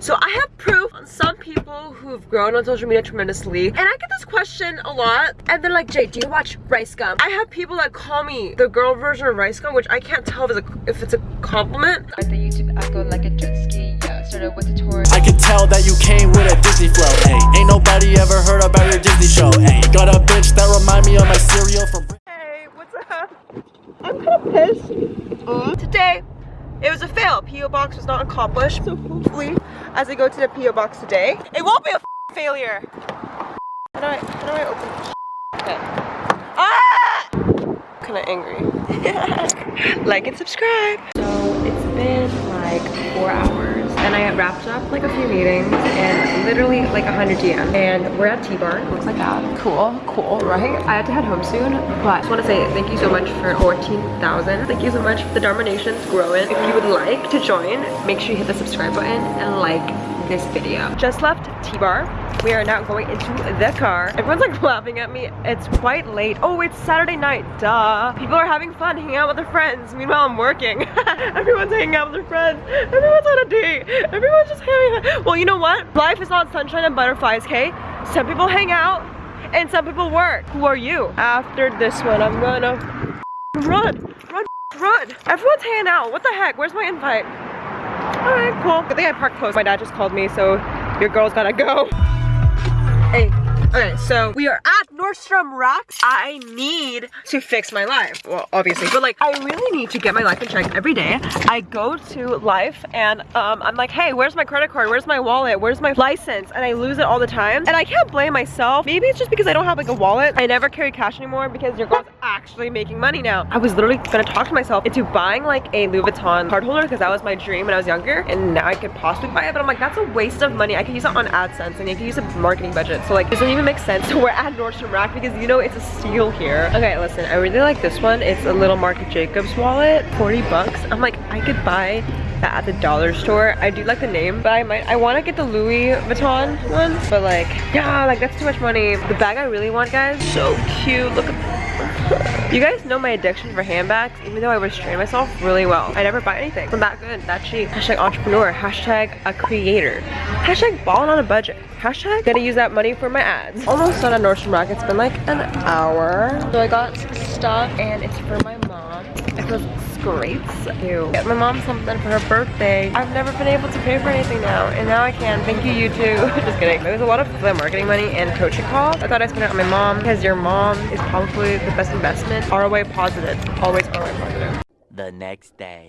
So I have proof on some people who've grown on social media tremendously and I get this question a lot and they're like Jay do you watch Rice Gum? I have people that call me the girl version of Rice Gum which I can't tell if it's a, if it's a compliment. At the YouTube I go like a jet ski, yeah, started with the tour I can tell that you came with a Disney flow, ayy Ain't nobody it was a fail. PO box was not accomplished. So hopefully, as I go to the PO box today, it won't be a failure. How do I, how do I open this? Okay. Ah! Kind of angry. like and subscribe. So it's been like four hours and I wrapped up like a few meetings and literally like 100 DM and we're at T-Bar. Looks like that. Cool, cool, right? I had to head home soon, but I just want to say thank you so much for 14,000. Thank you so much. For the Dharma growing. If you would like to join, make sure you hit the subscribe button and like this video. Just left T-Bar. We are now going into the car. Everyone's like laughing at me. It's quite late. Oh, it's Saturday night. Duh. People are having fun, hanging out with their friends. Meanwhile, I'm working. Everyone's hanging out with their friends. Everyone's on a date. Everyone's just hanging out. Well, you know what? Life is not sunshine and butterflies, okay? Some people hang out and some people work. Who are you? After this one, I'm gonna run, run, run. Everyone's hanging out. What the heck? Where's my invite? Alright, cool. I think I parked close. My dad just called me, so your girl's gotta go. Hey. Okay, so we are at Nordstrom Rack. I need to fix my life. Well, obviously, but like, I really need to get my life in check every day. I go to life and um, I'm like, hey, where's my credit card? Where's my wallet? Where's my license? And I lose it all the time. And I can't blame myself. Maybe it's just because I don't have like a wallet. I never carry cash anymore because your girl's actually making money now. I was literally gonna talk to myself into buying like a Louis Vuitton card holder because that was my dream when I was younger. And now I could possibly buy it, but I'm like, that's a waste of money. I could use it on AdSense and I could use a marketing budget. So like, this doesn't even make sense. So we're at Nordstrom Rack because you know it's a steal here. Okay, listen, I really like this one. It's a little Marc Jacobs wallet, 40 bucks. I'm like, I could buy that at the dollar store. I do like the name, but I might, I want to get the Louis Vuitton one, but like, yeah, like that's too much money. The bag I really want, guys, so cute. Look at You guys know my addiction for handbags, even though I restrain myself really well. I never buy anything. I'm that good, that cheap. Hashtag entrepreneur, hashtag a creator, hashtag balling on a budget. Hashtag gotta use that money for my ads. Almost done at Nordstrom Rack. It's been like an hour. So I got some stuff and it's for my mom. It feels great. To get my mom something for her birthday. I've never been able to pay for anything now and now I can. Thank you, you too. Just kidding. There's a lot of affiliate marketing money and coaching calls. I thought I'd spend it on my mom because your mom is probably the best investment. ROI positive. Always ROI positive. the next day.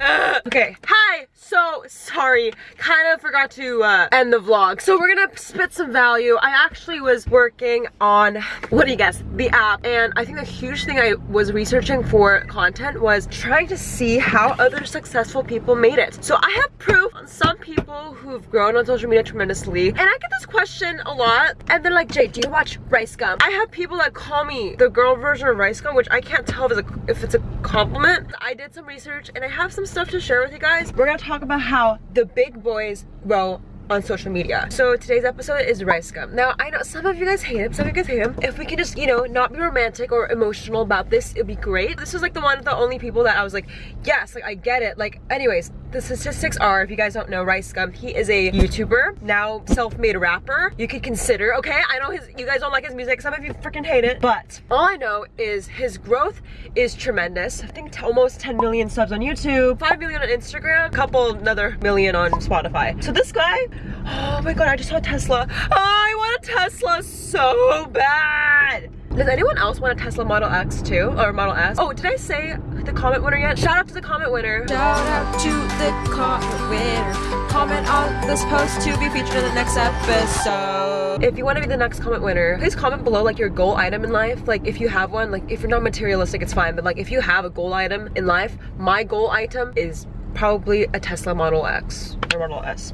Ugh. Okay, hi! So, sorry, kind of forgot to uh, end the vlog. So we're gonna spit some value. I actually was working on, what do you guess, the app. And I think the huge thing I was researching for content was trying to see how other successful people made it. So I have proof on some people who've grown on social media tremendously. And I get this question a lot. And they're like, Jay, do you watch Rice Gum? I have people that call me the girl version of Rice Gum, which I can't tell if it's a, if it's a compliment. I did some research and I have some stuff to share with you guys. We're gonna talk about how the big boys grow on social media. So today's episode is rice gum. Now I know some of you guys hate him, some of you guys hate him. If we can just, you know, not be romantic or emotional about this, it'd be great. This was like the one of the only people that I was like, yes, like I get it. Like anyways, the statistics are, if you guys don't know Rice Gum, he is a YouTuber, now self-made rapper. You could consider, okay? I know his, you guys don't like his music, some of you freaking hate it, but all I know is his growth is tremendous. I think almost 10 million subs on YouTube, 5 million on Instagram, couple another million on Spotify. So this guy, oh my god, I just saw Tesla. I want a Tesla so bad. Does anyone else want a Tesla Model X too? Or Model S? Oh, did I say the comment winner yet? Shout out to the comment winner. Shout out to the comment winner. Comment on this post to be featured in the next episode. If you want to be the next comment winner, please comment below like your goal item in life. Like if you have one, like if you're not materialistic, it's fine. But like if you have a goal item in life, my goal item is probably a Tesla Model X or Model S.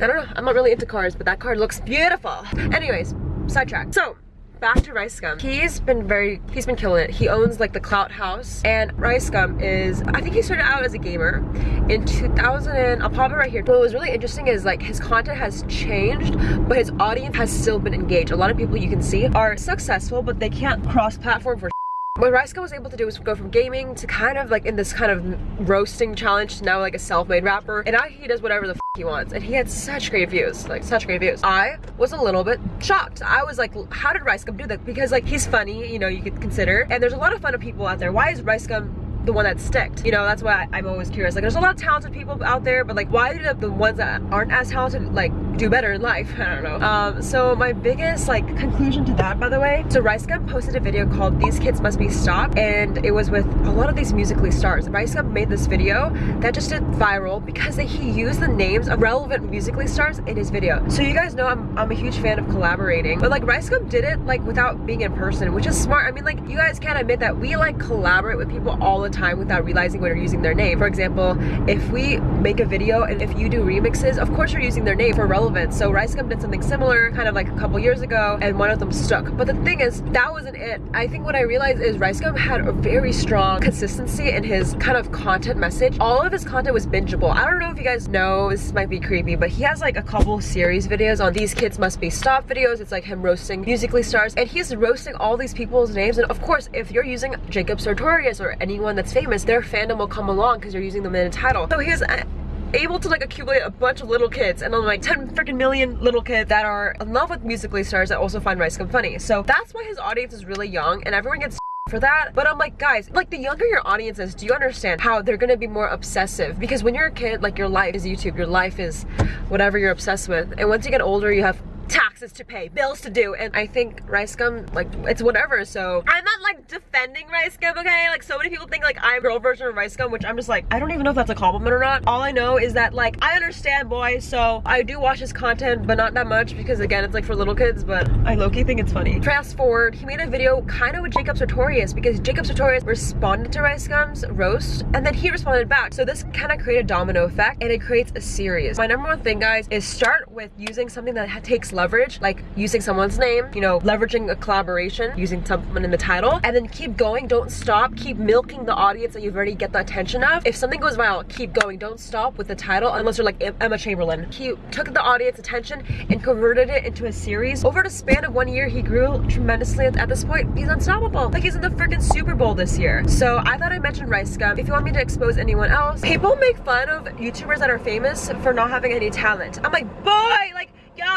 I don't know, I'm not really into cars, but that car looks beautiful. Anyways, sidetrack. So, back to Rice Gum. He's been very, he's been killing it. He owns like the Clout House and Rice Gum is, I think he started out as a gamer in 2000 and, I'll pop it right here. What was really interesting is like his content has changed, but his audience has still been engaged. A lot of people you can see are successful, but they can't cross platform for what Gum was able to do was go from gaming to kind of like in this kind of roasting challenge to now like a self-made rapper and now he does whatever the he wants and he had such great views like such great views. I was a little bit shocked. I was like how did rice gum do that? Because like he's funny you know you could consider and there's a lot of fun of people out there. Why is rice gum the one that sticked. You know that's why i'm always curious. Like there's a lot of talented people out there but like why do the, the ones that aren't as talented like do better in life? I don't know. Um so my biggest like conclusion to that by the way so rice gum posted a video called these kids must be stopped and it was with a lot of these Musical.ly stars. Rice gum made this video that just did viral because he used the names of relevant Musical.ly stars in his video. So you guys know i'm, I'm a huge fan of collaborating but like rice gum did it like without being in person which is smart. I mean like you guys can't admit that we like collaborate with people all the time without realizing we're using their name. For example, if we make a video and if you do remixes, of course you're using their name for relevance. So Rice Gum did something similar kind of like a couple years ago and one of them stuck. But the thing is, that wasn't it. I think what I realized is Rice Gum had a very strong consistency in his kind of content message. All of his content was bingeable. I don't know if you guys know, this might be creepy, but he has like a couple series videos on These Kids Must Be Stopped videos. It's like him roasting Musical.ly stars and he's roasting all these people's names. And of course, if you're using Jacob Sartorius or anyone that's famous, their fandom will come along because you're using them in a title. So he was uh, able to like accumulate a bunch of little kids and like 10 freaking million little kids that are in love with Musical.ly stars that also find Rice Gum funny. So that's why his audience is really young and everyone gets for that but i'm like guys like the younger your audience is do you understand how they're gonna be more obsessive because when you're a kid like your life is youtube your life is whatever you're obsessed with and once you get older you have taxes to pay, bills to do, and I think rice gum, like, it's whatever, so I'm not like defending rice gum, okay? Like, so many people think like I'm girl version of rice gum, which I'm just like, I don't even know if that's a compliment or not. All I know is that like, I understand boys, so I do watch his content, but not that much because again, it's like for little kids, but I low-key think it's funny. Fast forward, he made a video kind of with Jacob Sartorius because Jacob Sartorius responded to Rice Gum's roast, and then he responded back. So this kind of created a domino effect, and it creates a series. My number one thing, guys, is start with using something that takes leverage, like using someone's name, you know, leveraging a collaboration, using someone in the title, and then keep going, don't stop, keep milking the audience that you've already get the attention of. If something goes viral, keep going, don't stop with the title unless you're like Emma Chamberlain. He took the audience attention and converted it into a series. Over the span of one year, he grew tremendously at this point. He's unstoppable. Like he's in the freaking Super Bowl this year. So I thought I mentioned Rice Gum. If you want me to expose anyone else, people make fun of YouTubers that are famous for not having any talent. I'm like, boy, like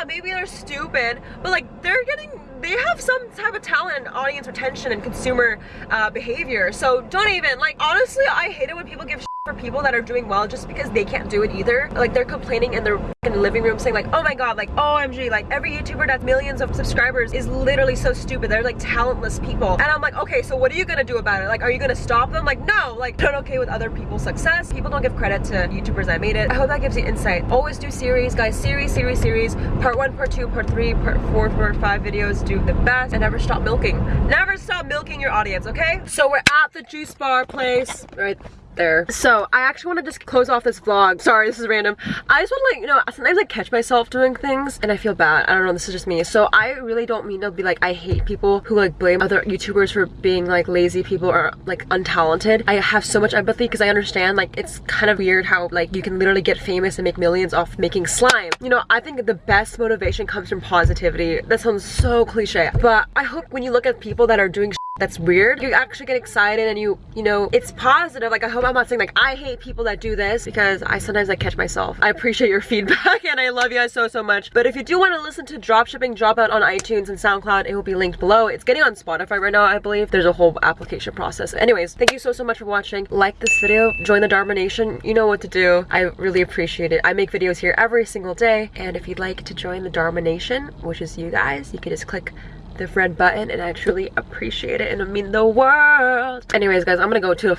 maybe they're stupid, but like they're getting, they have some type of talent, audience retention and consumer uh, behavior. So don't even, like honestly, I hate it when people give for people that are doing well just because they can't do it either. Like they're complaining in their living room saying like, oh my god, like OMG, like every YouTuber that's millions of subscribers is literally so stupid. They're like talentless people. And I'm like, okay, so what are you gonna do about it? Like, are you gonna stop them? Like, no, like not okay with other people's success. People don't give credit to YouTubers that made it. I hope that gives you insight. Always do series, guys, series, series, series. Part one, part two, part three, part four, part five videos. Do the best and never stop milking. Never stop milking your audience, okay? So we're at the juice bar place, right? There. So I actually want to just close off this vlog. Sorry, this is random. I just want to like, you know, sometimes I catch myself doing things and I feel bad. I don't know, this is just me. So I really don't mean to be like, I hate people who like blame other YouTubers for being like lazy people or like untalented. I have so much empathy because I understand like it's kind of weird how like you can literally get famous and make millions off making slime. You know, I think the best motivation comes from positivity. That sounds so cliche, but I hope when you look at people that are doing that's weird. You actually get excited and you you know it's positive. Like i hope i'm not saying like i hate people that do this because i sometimes i catch myself. I appreciate your feedback and i love you guys so so much. But if you do want to listen to dropshipping dropout on itunes and soundcloud it will be linked below. It's getting on spotify right now i believe. There's a whole application process. Anyways thank you so so much for watching. Like this video join the dharma nation. You know what to do. I really appreciate it. I make videos here every single day. And if you'd like to join the dharma nation which is you guys you can just click the red button and I truly appreciate it and I mean the world. Anyways guys, I'm gonna go to a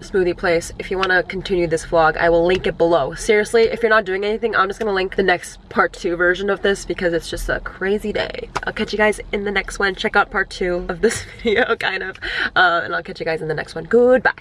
smoothie place. If you want to continue this vlog i will link it below. Seriously if you're not doing anything i'm just gonna link the next part two version of this because it's just a crazy day. I'll catch you guys in the next one. Check out part two of this video kind of. Uh, and i'll catch you guys in the next one. Goodbye